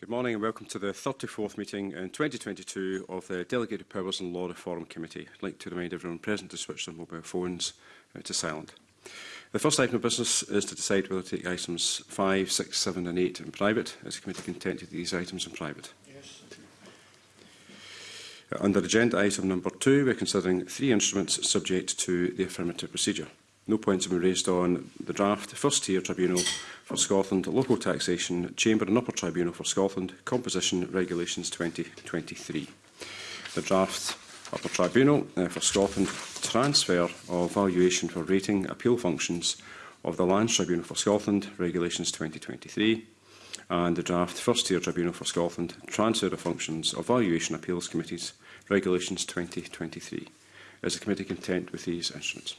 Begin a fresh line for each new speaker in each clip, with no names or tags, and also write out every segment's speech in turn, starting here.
Good morning and welcome to the 34th meeting in 2022 of the Delegated Powers and Law Reform Committee. I'd like to remind everyone present to switch their mobile phones uh, to silent. The first item of business is to decide whether to take items 5, 6, 7 and 8 in private. Is the committee content with these items in private?
Yes.
Uh, under agenda item number 2, we're considering three instruments subject to the affirmative procedure. No points have been raised on the draft first tier tribunal for Scotland, Local Taxation, Chamber and Upper Tribunal for Scotland, Composition Regulations 2023. The draft Upper Tribunal uh, for Scotland transfer of valuation for rating appeal functions of the Lands Tribunal for Scotland Regulations 2023 and the draft First Tier Tribunal for Scotland transfer of functions of valuation appeals committees Regulations 2023. Is the committee content with these instruments?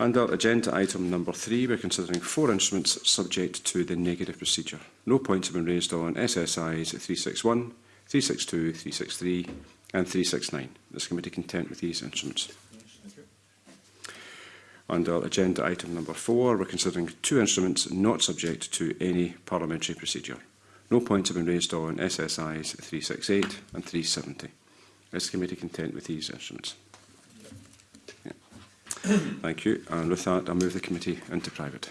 Under agenda item number three, we're considering four instruments subject to the negative procedure. No points have been raised on SSIs 361, 362, 363 and 369. Is the committee content with these instruments? Under agenda item number four, we're considering two instruments not subject to any parliamentary procedure. No points have been raised on SSIs 368 and 370. Is the committee content with these instruments? Thank you. And with that, I move the committee into private.